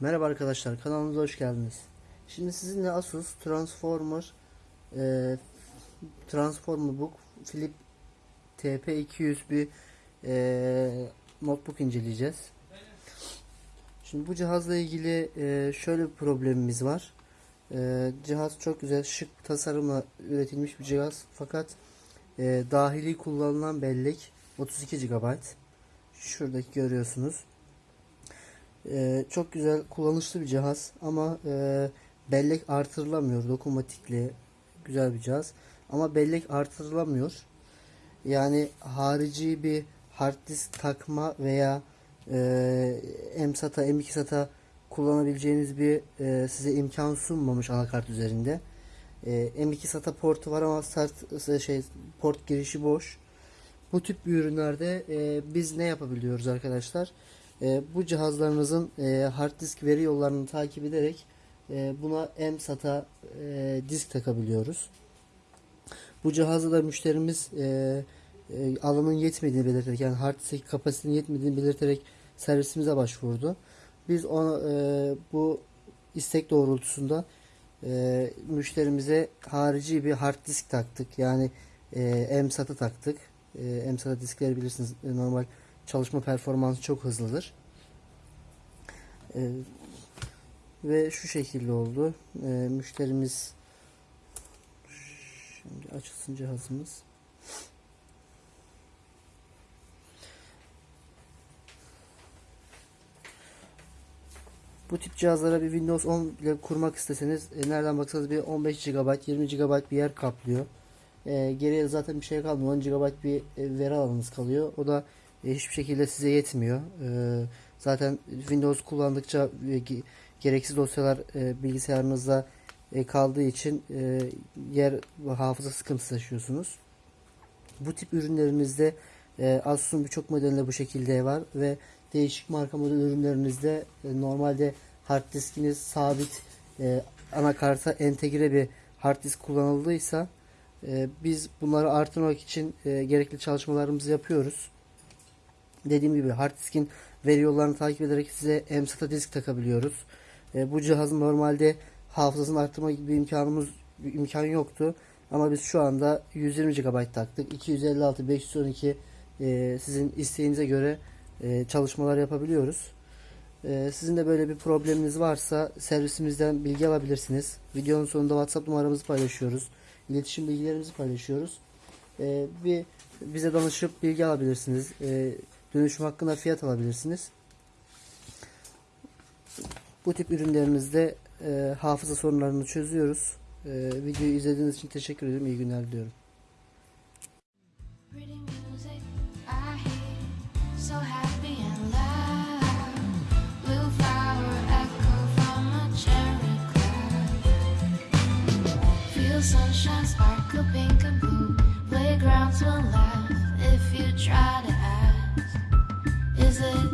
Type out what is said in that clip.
Merhaba arkadaşlar kanalımıza hoş geldiniz. Şimdi sizinle Asus Transformer e, Transformer Book Flip TP200 bir e, notebook inceleyeceğiz. Şimdi bu cihazla ilgili e, şöyle bir problemimiz var. E, cihaz çok güzel şık tasarımla üretilmiş bir cihaz fakat e, dahili kullanılan bellek 32 GB. Şuradaki görüyorsunuz. Ee, çok güzel kullanışlı bir cihaz ama e, bellek artırılamıyor. Dokunmatikli güzel bir cihaz ama bellek artırılamıyor. Yani harici bir hard disk takma veya e, M-SATA M2 SATA kullanabileceğiniz bir e, size imkan sunmamış anakart üzerinde. E, M2 SATA portu var ama start şey port girişi boş. Bu tip ürünlerde e, biz ne yapabiliyoruz arkadaşlar? E, bu cihazlarınızın e, hard disk veri yollarını takip ederek e, buna M-SATA e, disk takabiliyoruz. Bu cihazda da müşterimiz e, alanın yetmediğini belirterek yani hard disk kapasitenin yetmediğini belirterek servisimize başvurdu. Biz ona bu istek doğrultusunda müşterimize harici bir hard disk taktık. Yani e, M-SATA taktık. E, M-SATA diskleri bilirsiniz normal çalışma performansı çok hızlıdır. E, ve şu şekilde oldu. E, müşterimiz şimdi açılsın cihazımız. Bu tip cihazlara bir Windows 10 ile kurmak isteseniz e, nereden baksanız bir 15 GB 20 GB bir yer kaplıyor. E, geriye zaten bir şey kalmıyor. 10 GB bir e, veri alanınız kalıyor. O da hiçbir şekilde size yetmiyor. E, zaten Windows kullandıkça e, gereksiz dosyalar e, bilgisayarınızda e, kaldığı için e, yer hafıza sıkıntısı yaşıyorsunuz. Bu tip ürünlerinizde e, Asus'un birçok modelinde bu şekilde var ve değişik marka model ürünlerinizde e, normalde hard diskiniz sabit e, anakarta entegre bir hard disk kullanıldıysa e, biz bunları artırmak için e, gerekli çalışmalarımızı yapıyoruz. Dediğim gibi hard diskin veri yollarını takip ederek size M-SATA disk takabiliyoruz. E, bu cihazın normalde hafızasını arttırma gibi bir imkanımız bir imkan yoktu. Ama biz şu anda 120 GB taktık. 256, 512 e, sizin isteğinize göre e, çalışmalar yapabiliyoruz. E, sizin de böyle bir probleminiz varsa servisimizden bilgi alabilirsiniz. Videonun sonunda WhatsApp numaramızı paylaşıyoruz. İletişim bilgilerimizi paylaşıyoruz. E, bir bize danışıp bilgi alabilirsiniz. E, dönüşüm hakkında fiyat alabilirsiniz. Bu tip ürünlerimizde e, hafıza sorunlarını çözüyoruz. E, videoyu izlediğiniz için teşekkür ederim. İyi günler diliyorum. Sunshine sparkle pink and blue. Playgrounds will laugh if you try to it